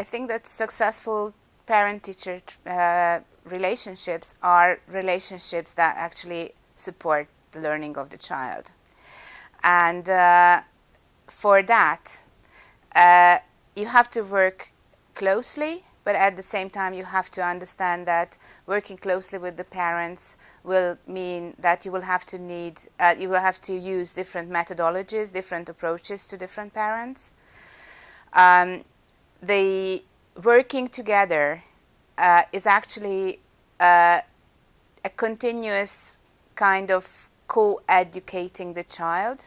I think that successful parent-teacher uh, relationships are relationships that actually support the learning of the child. And uh, for that, uh, you have to work closely, but at the same time you have to understand that working closely with the parents will mean that you will have to need, uh, you will have to use different methodologies, different approaches to different parents. Um, the working together uh, is actually uh, a continuous kind of co-educating the child.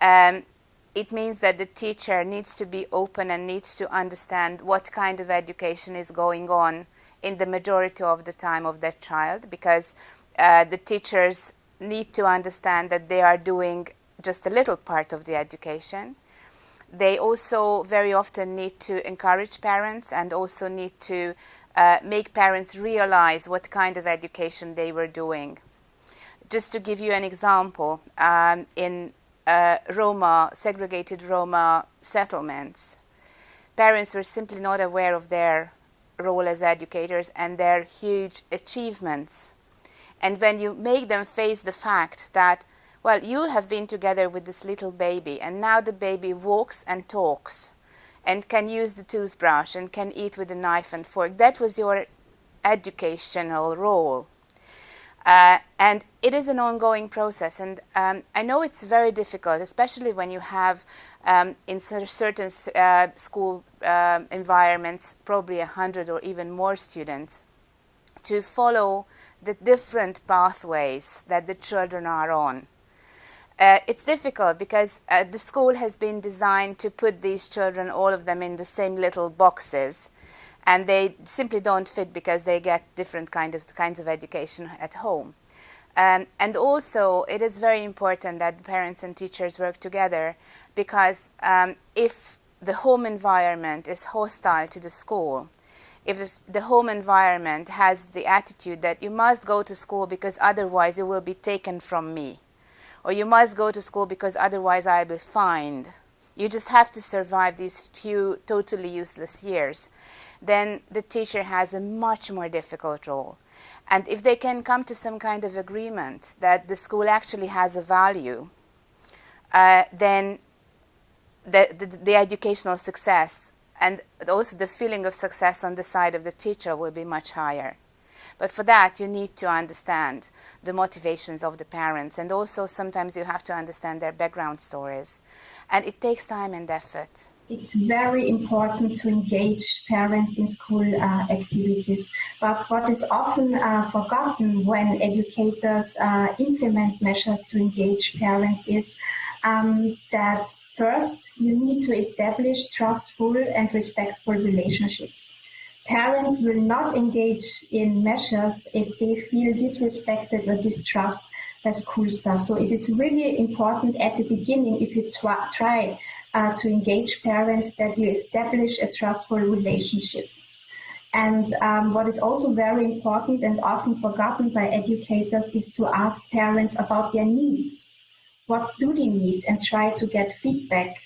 Um, it means that the teacher needs to be open and needs to understand what kind of education is going on in the majority of the time of that child because uh, the teachers need to understand that they are doing just a little part of the education. They also very often need to encourage parents and also need to uh, make parents realize what kind of education they were doing. Just to give you an example, um, in uh, Roma, segregated Roma settlements, parents were simply not aware of their role as educators and their huge achievements. And when you make them face the fact that, well, you have been together with this little baby and now the baby walks and talks and can use the toothbrush and can eat with a knife and fork. That was your educational role. Uh, and it is an ongoing process. And um, I know it's very difficult, especially when you have um, in certain uh, school uh, environments, probably a hundred or even more students, to follow the different pathways that the children are on. Uh, it's difficult because uh, the school has been designed to put these children, all of them, in the same little boxes. And they simply don't fit because they get different kind of, kinds of education at home. Um, and also, it is very important that parents and teachers work together because um, if the home environment is hostile to the school, if the home environment has the attitude that you must go to school because otherwise you will be taken from me, or you must go to school because otherwise I'll be fined. You just have to survive these few totally useless years. Then the teacher has a much more difficult role. And if they can come to some kind of agreement that the school actually has a value, uh, then the, the, the educational success and also the feeling of success on the side of the teacher will be much higher. But for that, you need to understand the motivations of the parents. And also, sometimes you have to understand their background stories. And it takes time and effort. It's very important to engage parents in school uh, activities. But what is often uh, forgotten when educators uh, implement measures to engage parents is um, that first you need to establish trustful and respectful relationships parents will not engage in measures if they feel disrespected or distrust by school staff. So it is really important at the beginning, if you try, uh, to engage parents, that you establish a trustful relationship. And um, what is also very important and often forgotten by educators is to ask parents about their needs. What do they need? And try to get feedback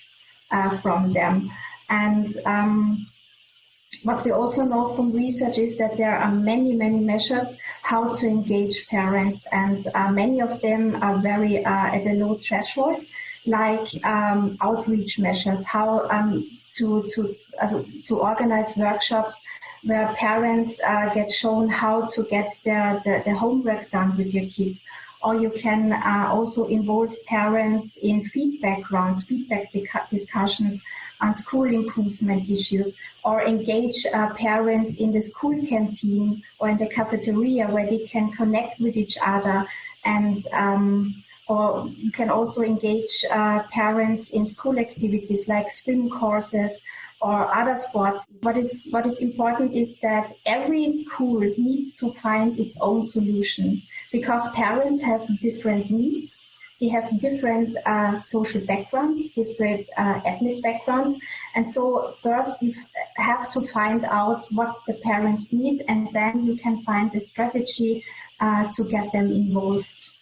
uh, from them. And um, what we also know from research is that there are many, many measures how to engage parents, and uh, many of them are very uh, at a low threshold, like um, outreach measures, how um, to to uh, to organize workshops where parents uh, get shown how to get their, the, the homework done with your kids. Or you can uh, also involve parents in feedback rounds, feedback discussions on school improvement issues or engage uh, parents in the school canteen or in the cafeteria where they can connect with each other and um, or you can also engage uh, parents in school activities like swim courses or other sports. What is, what is important is that every school needs to find its own solution because parents have different needs they have different uh, social backgrounds, different uh, ethnic backgrounds. And so first you have to find out what the parents need and then you can find a strategy uh, to get them involved.